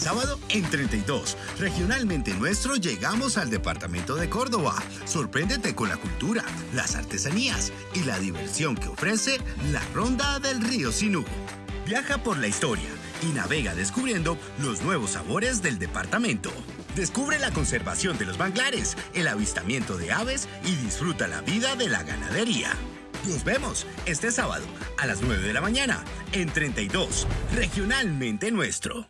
sábado en 32. Regionalmente nuestro llegamos al departamento de Córdoba. Sorpréndete con la cultura, las artesanías y la diversión que ofrece la Ronda del Río Sinú. Viaja por la historia y navega descubriendo los nuevos sabores del departamento. Descubre la conservación de los manglares, el avistamiento de aves y disfruta la vida de la ganadería. Nos vemos este sábado a las 9 de la mañana en 32, regionalmente nuestro.